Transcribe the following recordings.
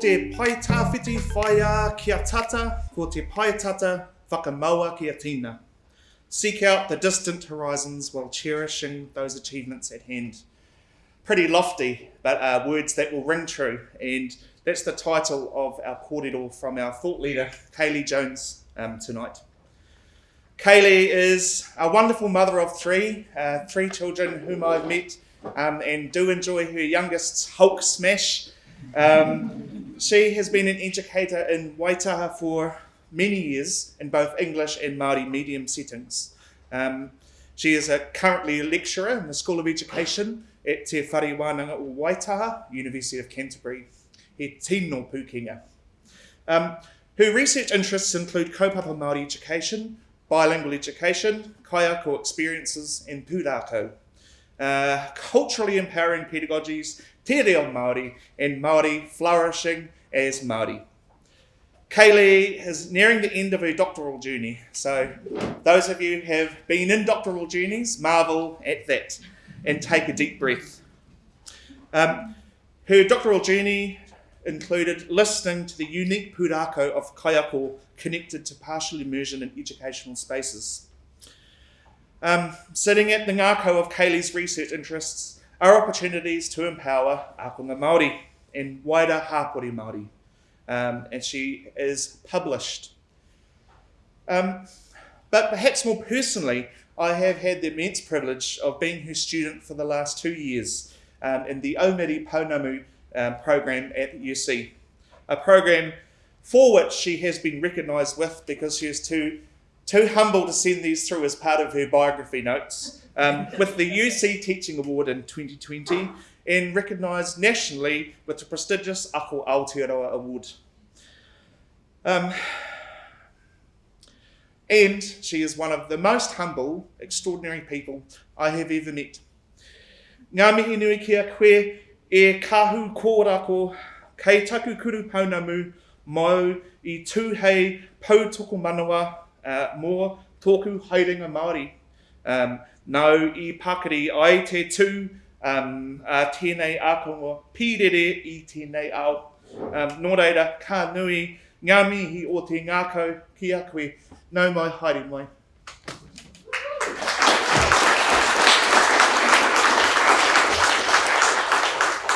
Te pai whaia kia tata, ko te whakamaua kia tina. Seek out the distant horizons while cherishing those achievements at hand. Pretty lofty, but uh, words that will ring true. And that's the title of our kōrero from our thought leader, Kaylee Jones, um, tonight. Kaylee is a wonderful mother of three, uh, three children whom I've met um, and do enjoy her youngest's Hulk smash. Um, she has been an educator in Waitaha for many years in both English and Māori medium settings. Um, she is a, currently a lecturer in the School of Education at Te Whare Wānanga o Waitaha, University of Canterbury, he tino Pukenga. Um, her research interests include kaupapa Māori education, bilingual education, kaiako experiences, and pūrākau. Uh, culturally empowering pedagogies, te reo Māori, and Māori flourishing as Māori. Kaylee is nearing the end of her doctoral journey, so those of you who have been in doctoral journeys, marvel at that and take a deep breath. Um, her doctoral journey included listening to the unique pūrākau of kaiako connected to partial immersion in educational spaces. Um, sitting at the ngākau of Kaylee's research interests are opportunities to empower akonga Māori and wider hapori Māori um, and she is published. Um, but perhaps more personally, I have had the immense privilege of being her student for the last two years um, in the Omeri Pounamu um, program at UC, a program for which she has been recognised with because she is too, too humble to send these through as part of her biography notes, um, with the UC Teaching Award in 2020 and recognised nationally with the prestigious Ako Aotearoa Award. Um, and she is one of the most humble, extraordinary people I have ever met. Ngā mihi nui kia koe e kahu kōrako kei taku kuru paunamu mau i tūhei pautoko manawa uh, mō tōku haerenga Māori. Um, nau i pakari ai te tū um, a tēnei ākongo pīrere i tēnei ao. Um, nō reira, ka nui ngā mihi o te ngākau ki a koe, nau mai haere mai.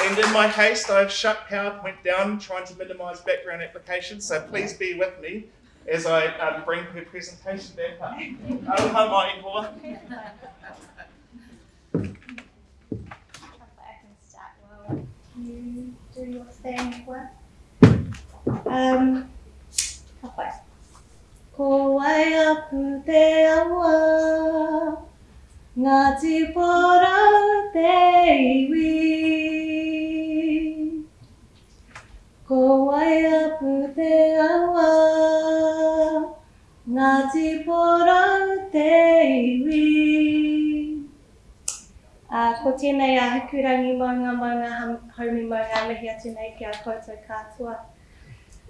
And in my haste, I've shut PowerPoint down, trying to minimise background applications, so please be with me as I um, bring her presentation back up. Aroha mai hoa. you do your thing well. Um, hawhai. Ko wai apu te awa, ngā tipora te iwi. Ko wai apu te awa, ngā tipora te iwi. Uh, ko tēnei a hikurangi maunga maunga haumi maunga mihi atu nei ki a koutou katoa.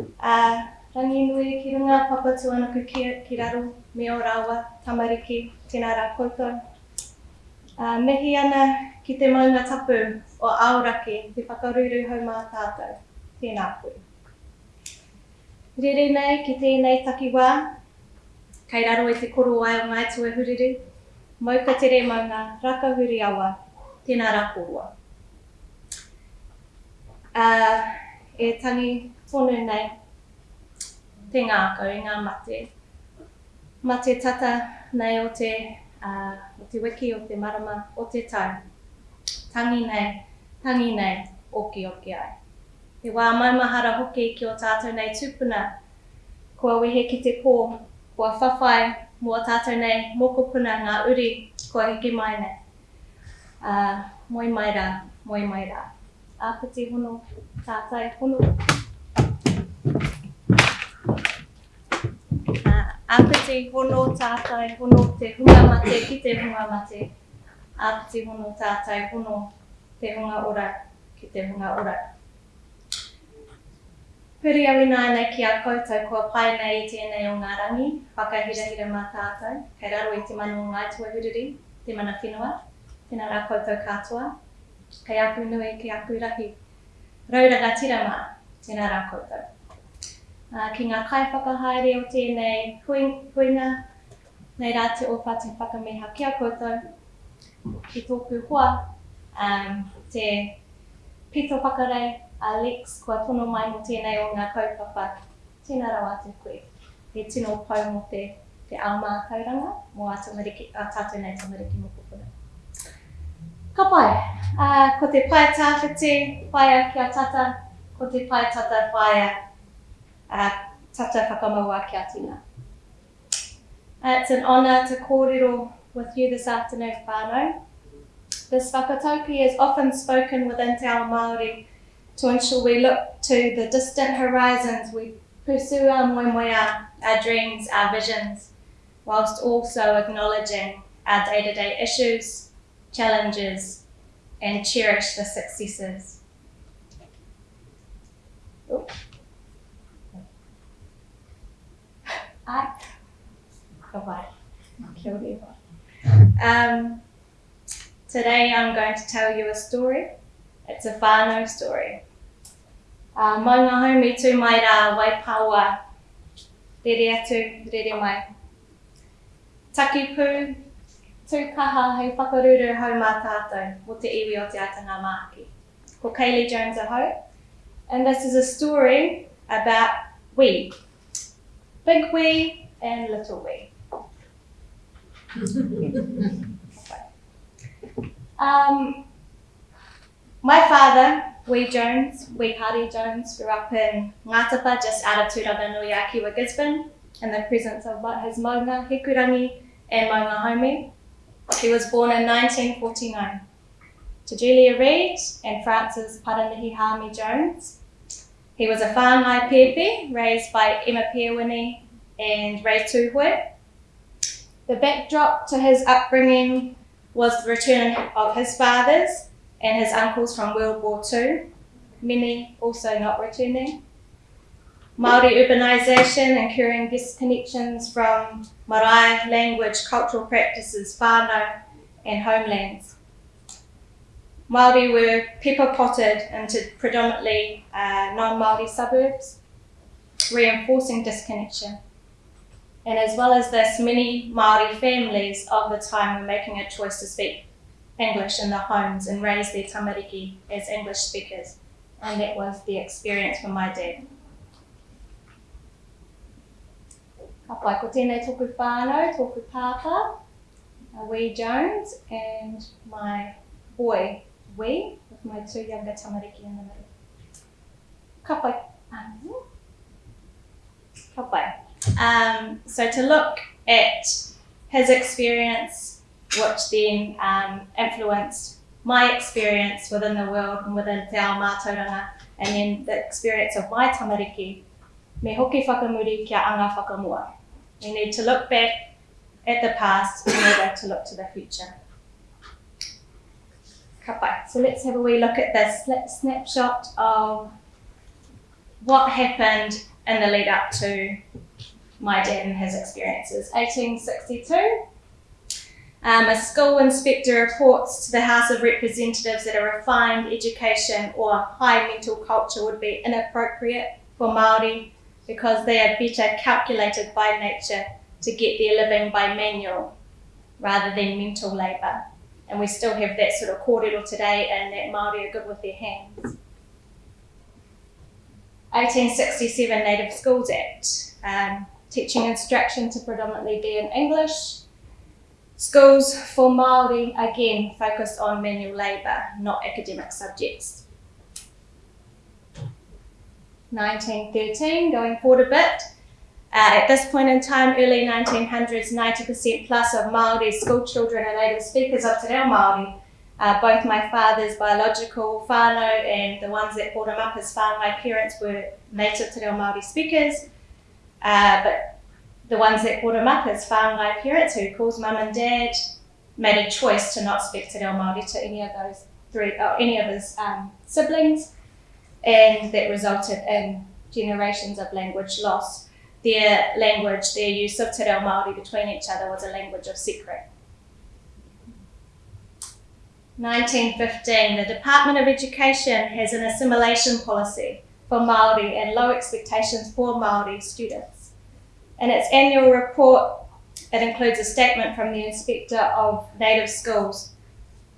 Uh, rangi nui ki runga papatu ana ki, ki raro me o rawa tamariki tēnā rā koutou. Uh, mihi ana ki te maunga tapu o aoraki te whakaruru hau mā tātou. Tēnā koe. Rere nei ki tēnei takiwā, kei raro i te koro ai o ngai tue huriru, Mau ka tere maunga, raka huri awa, tēnā rā korua. Uh, e tangi tonu nei, te ngākau, i ngā mate. Mate tata nei o te, uh, o te wiki o te marama o te tau. Tangi nei, tangi nei, oki oki ai. Te wā maumahara hoki ki o tātou nei tūpuna, kua wehe ki te kō, kua whawhai mua tātou nei mokopuna ngā uri kua hiki mai nei. Uh, moi mai rā, moi mai rā. Āpiti hono, tātai hono. Uh, āpiti hono, tātai hono, te hunga mate ki te hunga mate. Āpiti hono, tātai hono, te hunga ora ki te hunga ora. Puri awi nāna ki a koutou kua pai nei i tēnei o ngā rangi, whakahirahira mā tātou, kei raro i te manu o ngā tuahuriri, te mana whenua, tēnā rā koutou katoa, kei aku nui kei aku rahi. Rauranga tira mā, Tēnā rā koutou. Uh, ki ngā kai whakahaere o tēnei huinga, nei rā te opa te whakameha kia koutou, ki tōku hoa, um, te pito whakarei, Alex, kua tono mai mo tēnei o ngā kaupapa, tēnā rā wā te koe. He tino pau mo te, te auma tauranga, mo a, tamariki, a tātou nei tamariki mo kukuna. Ka pai, uh, ko te pai tāwhiti, pai a kia tata, ko te pai tata pai uh, tata whakamaua kia tina. Uh, it's an honour to kōrero with you this afternoon, whānau. This whakatauki is often spoken within Te Ao Māori to ensure we look to the distant horizons, we pursue our moemoea, our dreams, our visions, whilst also acknowledging our day-to-day issues, challenges, and cherish the successes. Ora. Um, today I'm going to tell you a story. It's a whānau story. Uh, mai ngā haumi tū mai rā wai paua, rere atu, rere mai. Taki pū, tū kaha hei whakaruru hau mā tātou, mo te iwi o te atanga māki. Ko Kaylee Jones a hau. And this is a story about we. Big we and little we. um, my father, Wee Jones, Wee Hardy Jones, grew up in Ngatapa, just out of Turanganui, Akiwa, Gisborne, in the presence of his maunga, Hikurangi, and maunga Haumi. He was born in 1949 to Julia Reid and Francis Paranihi Hami Jones. He was a whāngai pepe, raised by Emma Peawini and Ray Tuhue. The backdrop to his upbringing was the return of his fathers and his uncles from World War II, many also not returning. Māori urbanisation and curing disconnections from marae, language, cultural practices, whānau and homelands. Māori were pepper potted into predominantly uh, non-Māori suburbs, reinforcing disconnection. And as well as this, many Māori families of the time were making a choice to speak English in their homes and raise their tamariki as English speakers. And that was the experience for my dad. Ka pai, ko tēnei tōku whānau, tōku pāpā, Wee Jones, and my boy, Wee, with my two younger tamariki in the middle. Ka pai. Ka pai. Um, so to look at his experience which then um, influenced my experience within the world and within Te Ao Mātauranga, and then the experience of my tamariki, me hoki whakamuri kia anga whakamua. We need to look back at the past in order to look to the future. Kapai. So let's have a wee look at this snapshot of what happened in the lead up to my dad and his experiences. 1862, um, a school inspector reports to the House of Representatives that a refined education or high mental culture would be inappropriate for Māori because they are better calculated by nature to get their living by manual rather than mental labour. And we still have that sort of kōrero today and that Māori are good with their hands. 1867 Native Schools Act, um, teaching instruction to predominantly be in English, Schools for Māori, again, focused on manual labour, not academic subjects. 1913, going forward a bit. Uh, at this point in time, early 1900s, 90% plus of Māori school children are native speakers of Te Reo Māori. Uh, both my father's biological whānau and the ones that brought him up as whānau my parents were native Te Reo Māori speakers. Uh, but the ones that brought him up as whāngai parents who calls mum and dad made a choice to not speak Te Reo Māori to any of those three, or any of his um, siblings, and that resulted in generations of language loss. Their language, their use of Te Reo Māori between each other was a language of secret. 1915, the Department of Education has an assimilation policy for Māori and low expectations for Māori students. In its annual report, it includes a statement from the Inspector of Native Schools.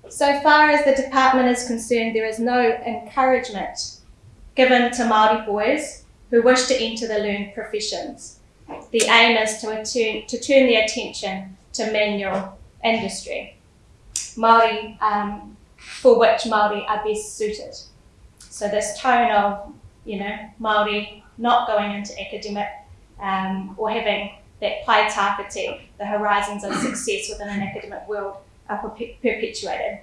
So far as the department is concerned, there is no encouragement given to Māori boys who wish to enter the learned professions. The aim is to, attune, to turn their attention to manual industry, Māori, um, for which Māori are best suited. So this tone of, you know, Māori not going into academic um, or having that tāwhiti, the horizons of success within an academic world, are perpetuated.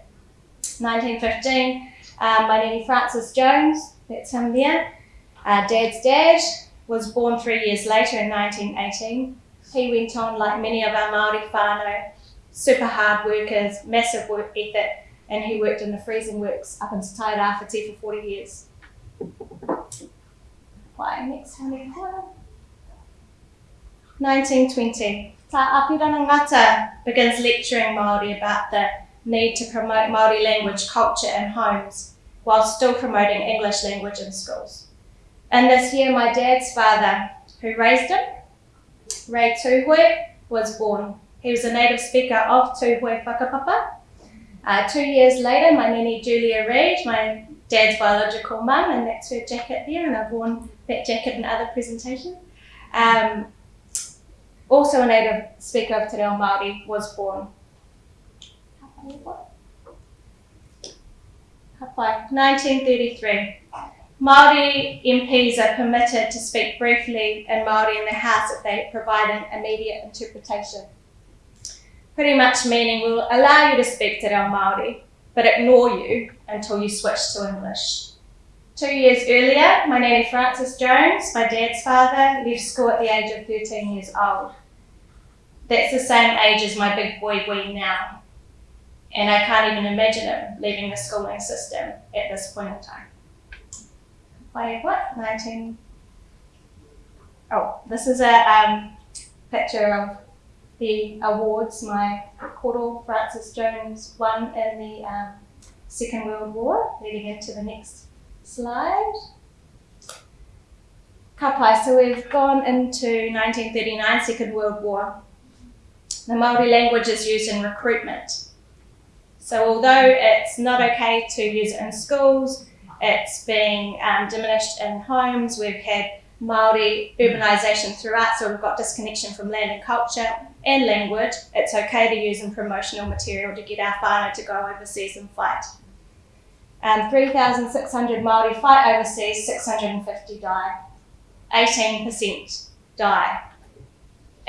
1915, um, my name Francis Jones, that's him there. Uh, Dad's dad was born three years later in 1918. He went on, like many of our Māori whānau, super hard workers, massive work ethic, and he worked in the freezing works up in Tairawhiti for 40 years. Why, next one, 1920. Ta Apirana Ngata begins lecturing Māori about the need to promote Māori language culture in homes while still promoting English language in schools. And this year, my dad's father, who raised him, Ray Tuhoe, was born. He was a native speaker of Tuhoe Whakapapa. Uh, two years later, my nanny Julia Reid, my dad's biological mum, and that's her jacket there, and I've worn that jacket in other presentations. Um, also a native speaker of Te Reo Māori, was born. 1933. Māori MPs are permitted to speak briefly in Māori in the House if they provide an immediate interpretation. Pretty much meaning we'll allow you to speak Te Reo Māori, but ignore you until you switch to English. Two years earlier, my nanny Francis Jones, my dad's father, left school at the age of 13 years old. That's the same age as my big boy Wee now. And I can't even imagine him leaving the schooling system at this point in time by what? 19. Oh, this is a um, picture of the awards my Koro Francis Jones won in the um, Second World War, leading into the next slide. Kapai, so we've gone into 1939, Second World War. The Māori language is used in recruitment. So although it's not okay to use it in schools, it's being um, diminished in homes. We've had Māori urbanisation throughout, so we've got disconnection from land and culture and language. It's okay to use in promotional material to get our whānau to go overseas and fight. Um, 3,600 Māori fight overseas, 650 die. 18% die.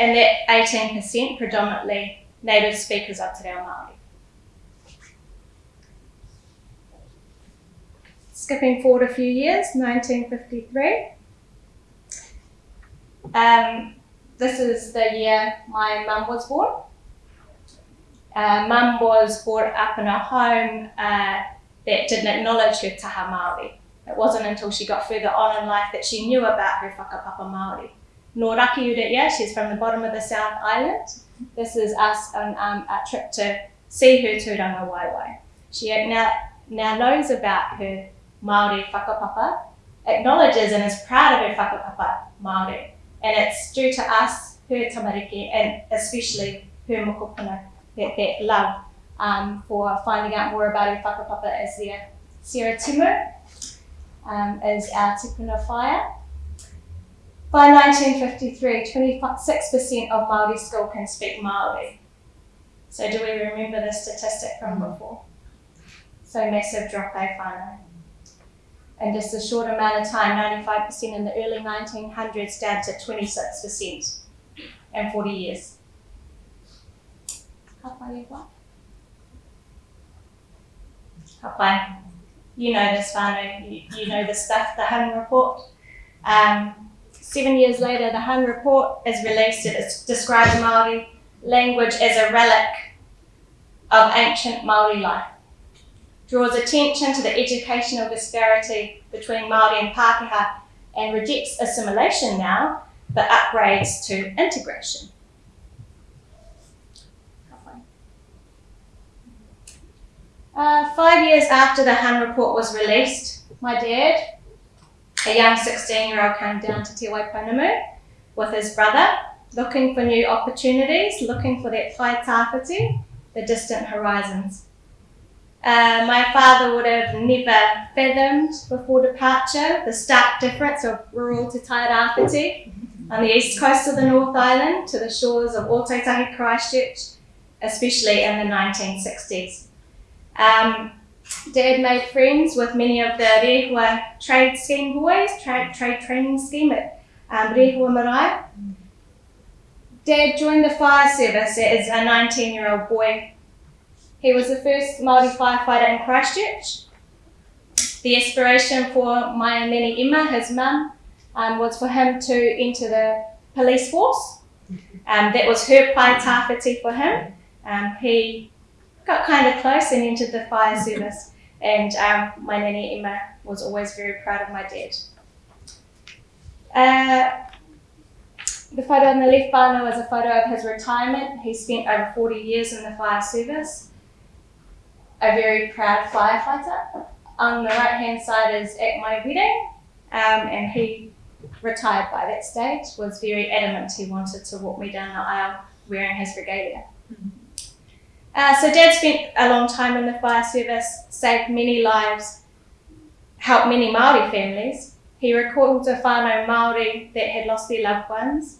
And that 18% predominantly native speakers of Te Reo Māori. skipping forward a few years, 1953. Um, this is the year my mum was born. Uh, mum was brought up in a home uh, that didn't acknowledge her taha Māori. It wasn't until she got further on in life that she knew about her whakapapa Māori. Nor Raki Urit, she's from the bottom of the South Island. This is us on um, a trip to see her tūranga waiwai. She now, now knows about her Māori whakapapa, acknowledges and is proud of her whakapapa Māori. And it's due to us, her tamariki, and especially her mokopuna, that, that love um, for finding out more about her whakapapa as their Sarah Timu, um, is our tipuna whaia. By 1953, 26% of Māori school can speak Māori. So do we remember the statistic from before? So massive drop, eh, whānau? in just a short amount of time, 95% in the early 1900s down to 26% in 40 years. You know this, Fano. You, you know the stuff, the Hunn report. Um, seven years later, the Hunn report is released. It describes Māori language as a relic of ancient Māori life draws attention to the educational disparity between Māori and Pākehā and rejects assimilation now, but upgrades to integration. Uh, five years after the Hunn report was released, my dad, a young 16 year old came down to Te Waipounamu with his brother, looking for new opportunities, looking for that pai tāwhiti, the distant horizons. Uh, my father would have never fathomed before departure the stark difference of rural Te Tairawhiti on the east coast of the North Island to the shores of Ōtautahi Christchurch, especially in the 1960s. Um, Dad made friends with many of the Rehua trade scheme boys, trade, trade training scheme at um, Rehua Marae. Dad joined the fire service as a 19 year old boy. He was the first Māori firefighter in Christchurch. The aspiration for my Nene Emma, his mum, um, was for him to enter the police force. Um, that was her pai tāwhiti for him. Um, he got kind of close and entered the fire service. And um, my nanny Emma was always very proud of my dad. Uh, the photo on the left whānau is a photo of his retirement. He spent over 40 years in the fire service. A very proud firefighter. On the right hand side is at my wedding, um, and he retired by that stage, was very adamant he wanted to walk me down the aisle wearing his regalia. Uh, so Dad spent a long time in the fire service, saved many lives, helped many Maori families. He recalled a whānau Maori that had lost their loved ones,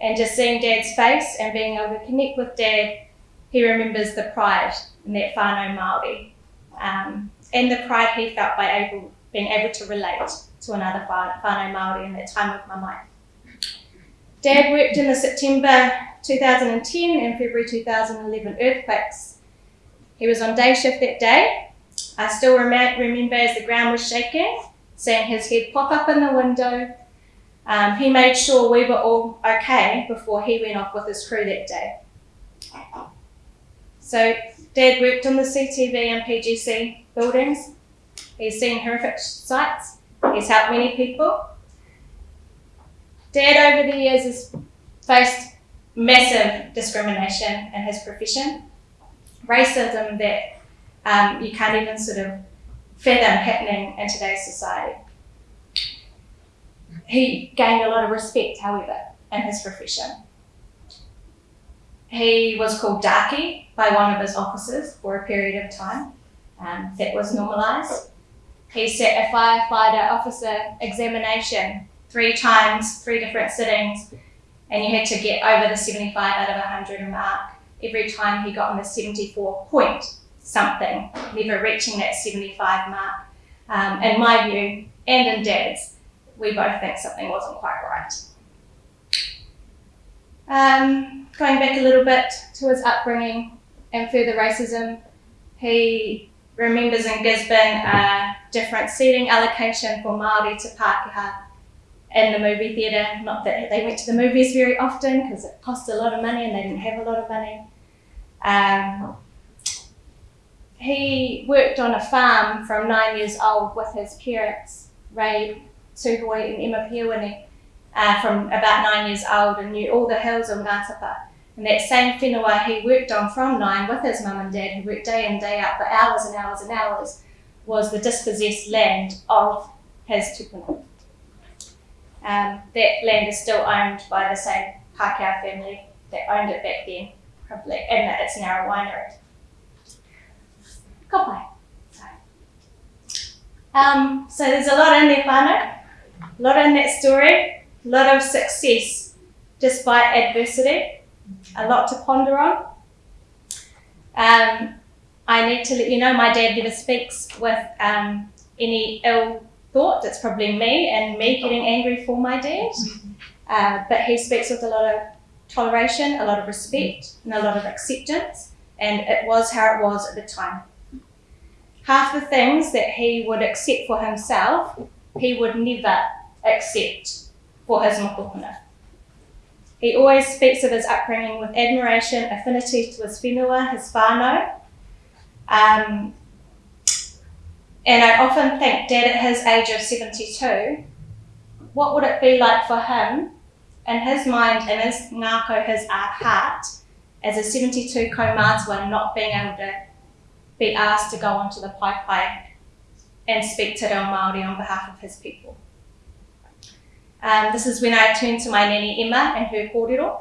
and just seeing Dad's face and being able to connect with Dad, he remembers the pride in that whānau Maori, um, and the pride he felt by able, being able to relate to another whānau Maori in that time of my life. Dad worked in the September 2010 and February 2011 earthquakes. He was on day shift that day. I still rem- remember as the ground was shaking, seeing his head pop up in the window. Um, he made sure we were all okay before he went off with his crew that day. So, Dad worked on the CTV and PGC buildings. He's seen horrific sights. He's helped many people. Dad, over the years, has faced massive discrimination in his profession, racism that um, you can't even sort of fathom happening in today's society. He gained a lot of respect, however, in his profession. He was called Darky by one of his officers for a period of time. Um, that was normalised. He sat a firefighter officer examination three times, three different sittings, and you had to get over the 75 out of 100 mark every time he got on the 74 point something, never reaching that 75 mark. Um, in my view, and in Dad's, we both think something wasn't quite right. Um, going back a little bit to his upbringing and further racism, he remembers in Gisborne a different seating allocation for Māori to Pākehā in the movie theatre. Not that they went to the movies very often because it cost a lot of money and they didn't have a lot of money. Um, he worked on a farm from nine years old with his parents, Ray Tuhoi and Emma Piawini, uh, from about nine years old and knew all the hills of Ngatapa. And that same whenua he worked on from nine with his mum and dad, who worked day in, day out for hours and hours and hours, was the dispossessed land of his tupuna. Um, that land is still owned by the same Pākehā family that owned it back then, probably, and it's now a winery. Kapai. Um, so there's a lot in there, whānau, a lot in that story, a lot of success despite adversity, a lot to ponder on. Um, I need to let you know my dad never speaks with um, any ill thought. It's probably me and me getting angry for my dad. Uh, but he speaks with a lot of toleration, a lot of respect, and a lot of acceptance. And it was how it was at the time. Half the things that he would accept for himself, he would never accept for his mokopuna. He always speaks of his upbringing with admiration, affinity to his whenua, his whānau. Um, and I often think, Dad, at his age of 72, what would it be like for him, in his mind, in his ngako, his heart, as a 72 kaumātua, not being able to be asked to go onto the pai pai and speak to Reo Māori on behalf of his people? Um, this is when I turned to my nanny Emma and her kōrero.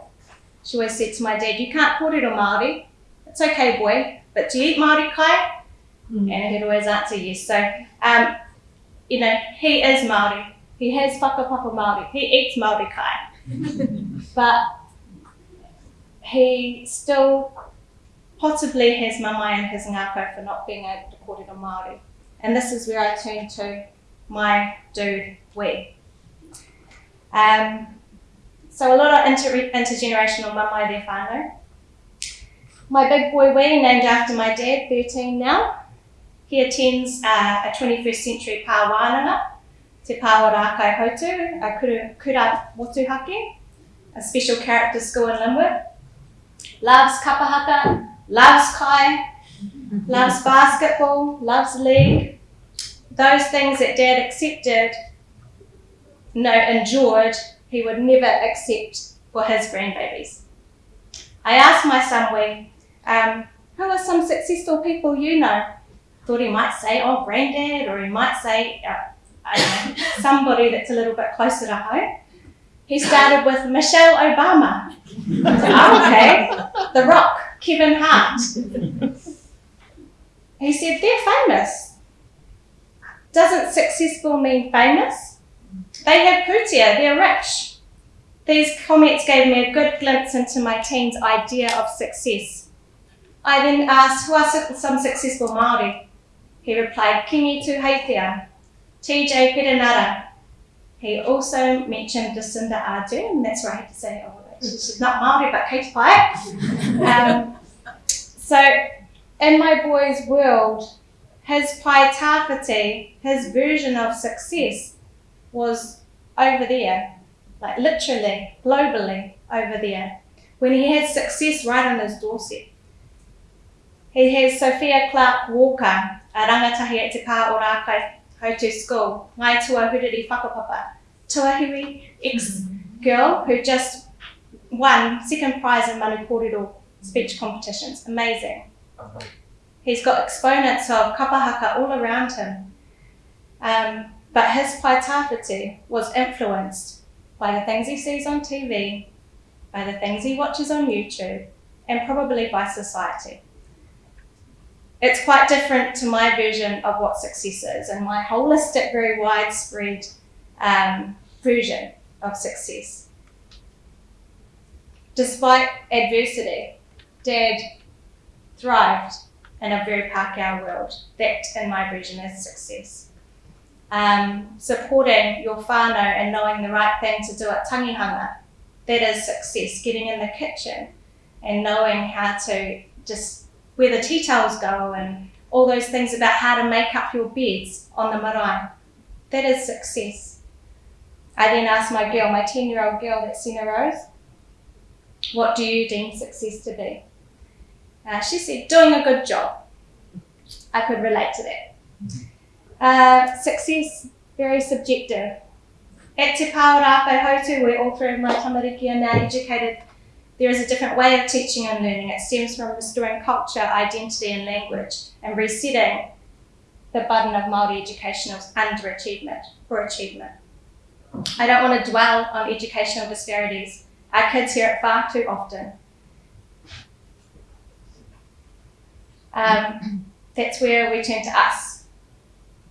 She always said to my dad, you can't kōrero Māori. It's okay, boy, but do you eat Māori kai? Mm. And he'd always answer yes. So, um, you know, he is Māori. He has whakapapa Māori. He eats Māori kai. but he still possibly has mamae and his ngākau for not being able to kōrero Māori. And this is where I turn to my dude, we. Um, so a lot of inter- intergenerational mamae there whānau. My big boy we, named after my dad, 13 now, he attends uh, a 21st century pāwānanga, Te Pā o Rākaihautū, a kura, kura Motuhake, a special character school in Linwood. Loves kapahaka, loves kai, loves basketball, loves league. Those things that dad accepted, no, endured, he would never accept for his grandbabies. I asked my son, we, um, who are some successful people you know? Thought he might say, oh, granddad, or he might say, uh, I don't know, somebody that's a little bit closer to home. He started with Michelle Obama. oh, okay. The Rock, Kevin Hart. He said, they're famous. Doesn't successful mean famous? They have putia, they're rich. These comments gave me a good glimpse into my team's idea of success. I then asked, who are some successful Māori? He replied, Kingi Tuheitia, TJ Perenara, he also mentioned Jacinda Ardern, and that's where I had to say, oh, she's not Māori, but Kate Pike. um, so, in my boy's world, his pai tawhiti, his version of success, was over there, like literally, globally over there, when he had success right on his doorstep. He has Sophia Clark Walker, rangatahi at Te Pā o Rākai Hotu School, Ngāi Tūāhuriri Whakapapa, Tuahiri ex-girl who just won second prize in Manu Kōrero speech competitions. Amazing. He's got exponents of kapahaka all around him. Um, but his pai was influenced by the things he sees on TV, by the things he watches on YouTube, and probably by society it's quite different to my version of what success is and my holistic, very widespread um, version of success. Despite adversity, Dad thrived in a very Pākehā world. That, in my version, is success. Um, supporting your whānau and knowing the right thing to do at tangihanga, that is success. Getting in the kitchen and knowing how to just where the tea towels go and all those things about how to make up your beds on the marae. That is success. I then asked my girl, my 10 year old girl that's Sina Rose, what do you deem success to be? Uh, she said, doing a good job. I could relate to that. Uh, success, very subjective. At Te Pā o Rākaihautū, where all three of my tamariki are now educated there is a different way of teaching and learning. It stems from restoring culture, identity, and language, and resetting the burden of Māori education as underachievement or achievement. I don't want to dwell on educational disparities. Our kids hear it far too often. Um, that's where we turn to us.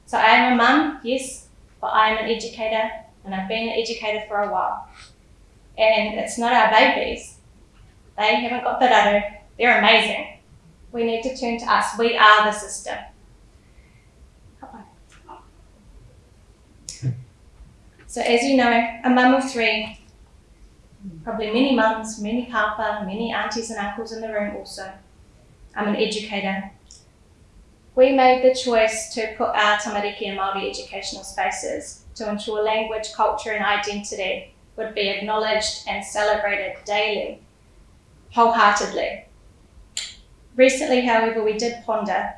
So I am a mum, yes, but I am an educator, and I've been an educator for a while. And it's not our babies, they haven't got the raro. They're amazing. We need to turn to us. We are the system. So as you know, a mum of three, probably many mums, many papa, many aunties and uncles in the room also. I'm an educator. We made the choice to put our tamariki and Māori educational spaces to ensure language, culture and identity would be acknowledged and celebrated daily wholeheartedly. Recently, however, we did ponder.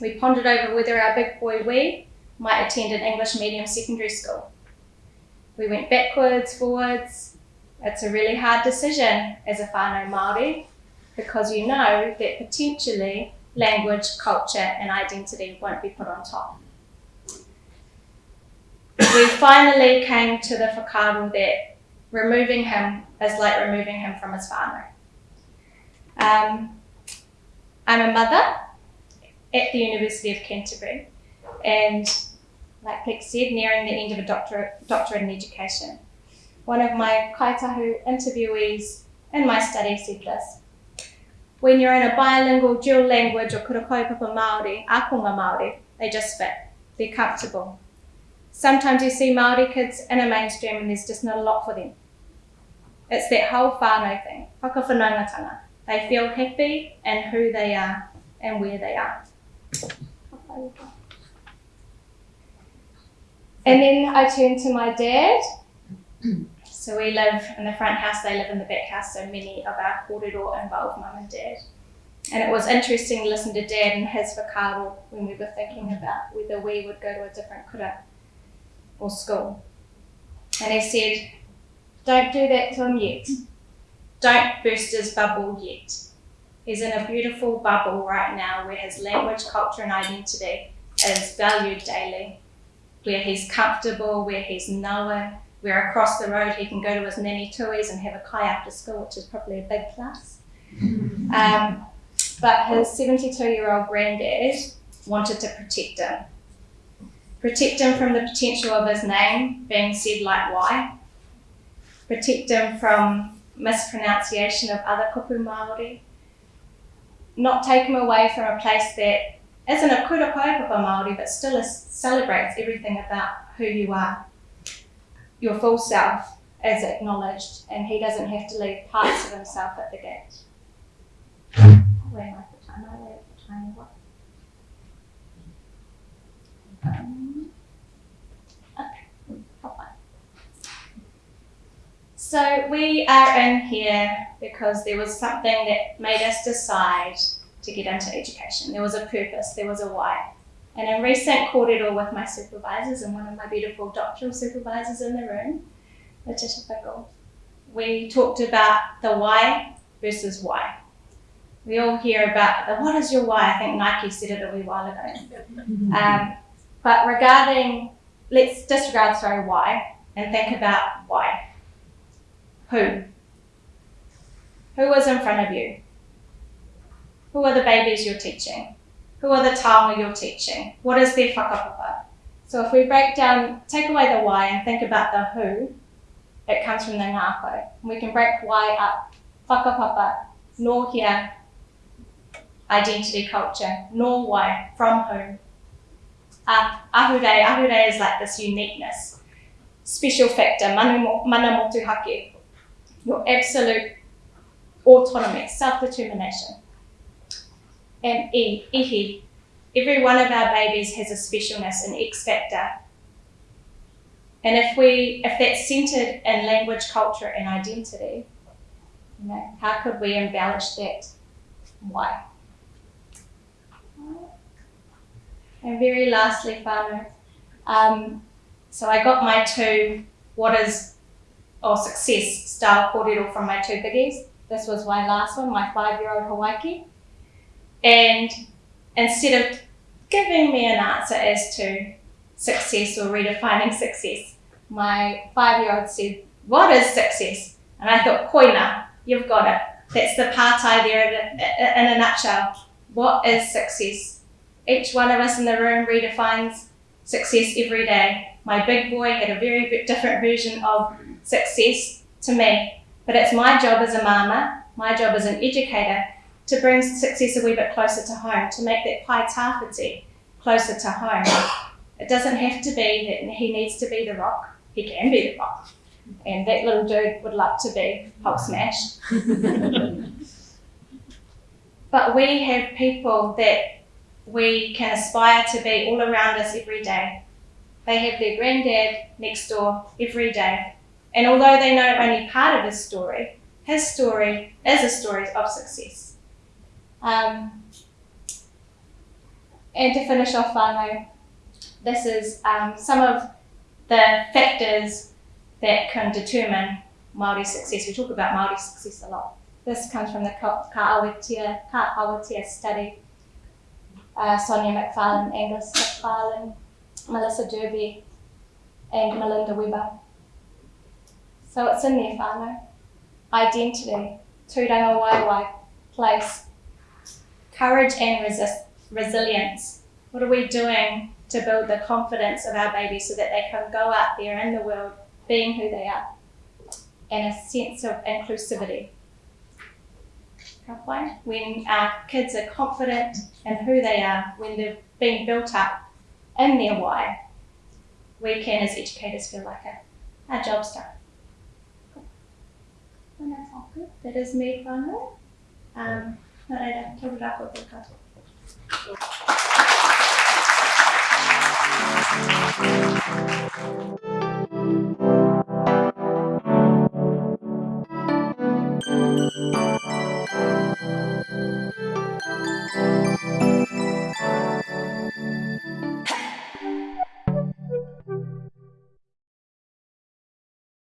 We pondered over whether our big boy we might attend an English medium secondary school. We went backwards, forwards. It's a really hard decision as a whānau Māori because you know that potentially language, culture and identity won't be put on top. we finally came to the whakaaro that removing him is like removing him from his whānau. Um, I'm a mother at the University of Canterbury, and like Peck said, nearing the end of a doctorate, doctorate in education. One of my kaitahu interviewees in my study said this. When you're in a bilingual dual language or kura kaupapa Māori, akonga Māori, they just fit. They're comfortable. Sometimes you see Māori kids in a mainstream and there's just not a lot for them. It's that whole whānau thing, whakawhanaungatanga. They feel happy and who they are and where they are. And then I turned to my dad. So we live in the front house, they live in the back house, so many of our kōrero involve mum and dad. And it was interesting to listen to dad and his whakaaro when we were thinking about whether we would go to a different kura or school. And he said, don't do that to him yet. Don't burst his bubble yet. He's in a beautiful bubble right now where his language, culture, and identity is valued daily, where he's comfortable, where he's known, where across the road he can go to his nanny tuis and have a kai after school, which is probably a big plus. Um, but his 72 year old granddad wanted to protect him. Protect him from the potential of his name being said like why. Protect him from mispronunciation of other kupu Māori. Not take him away from a place that isn't a kura kaupapa Māori, but still is, celebrates everything about who you are. Your full self is acknowledged, and he doesn't have to leave parts of himself at the gate. Where am I time? I time. What? Um, okay, hop on. So we are in here because there was something that made us decide to get into education. There was a purpose, there was a why. And in recent kōrero with my supervisors and one of my beautiful doctoral supervisors in the room, Letitia Fickel, we talked about the why versus why. We all hear about the what is your why? I think Nike said it a wee while ago. Um, but regarding, let's disregard, sorry, why, and think about why. Who? Who is in front of you? Who are the babies you're teaching? Who are the taonga you're teaching? What is their whakapapa? So if we break down, take away the why and think about the who, it comes from the ngāko. We can break why up, whakapapa, nor here, identity culture, nor why, from whom. Uh, ahure, ahure is like this uniqueness, special factor, manu, mana motuhake, your absolute autonomy, self-determination. And E, ihi, every one of our babies has a specialness, an X factor. And if we, if that's centered in language, culture, and identity, you know, how could we embellish that? Why? And very lastly, whānau, um, so I got my two what is or success style kōrero from my two biggies. This was my last one, my five-year-old Hawaii. And instead of giving me an answer as to success or redefining success, my five-year-old said, what is success? And I thought, koina, you've got it. That's the partai there in a nutshell. What is success? Each one of us in the room redefines success every day. My big boy had a very different version of success to me, but it's my job as a mama, my job as an educator, to bring success a wee bit closer to home, to make that pai tāwhiti closer to home. It doesn't have to be that he needs to be the rock. He can be the rock. And that little dude would love to be Hulk Smash. but we have people that we can aspire to be all around us every day. They have their granddad next door every day. And although they know only part of his story, his story is a story of success. Um, and to finish off whānau, this is um, some of the factors that can determine Māori success. We talk about Māori success a lot. This comes from the Ka Awatea, Ka Awatea study uh, Sonja Macfarlane, Angus Macfarlane, Melissa Derby, and Melinda Webber. So it's in there, whānau. Identity, tūrangawaewae, place. Courage and resilience. What are we doing to build the confidence of our babies so that they can go out there in the world being who they are? And a sense of inclusivity. When our kids are confident in who they are, when they've been built up in their why, we can as educators feel like our job's done. That's all good. That is me, whānau. Um, nā reira, kia ora ko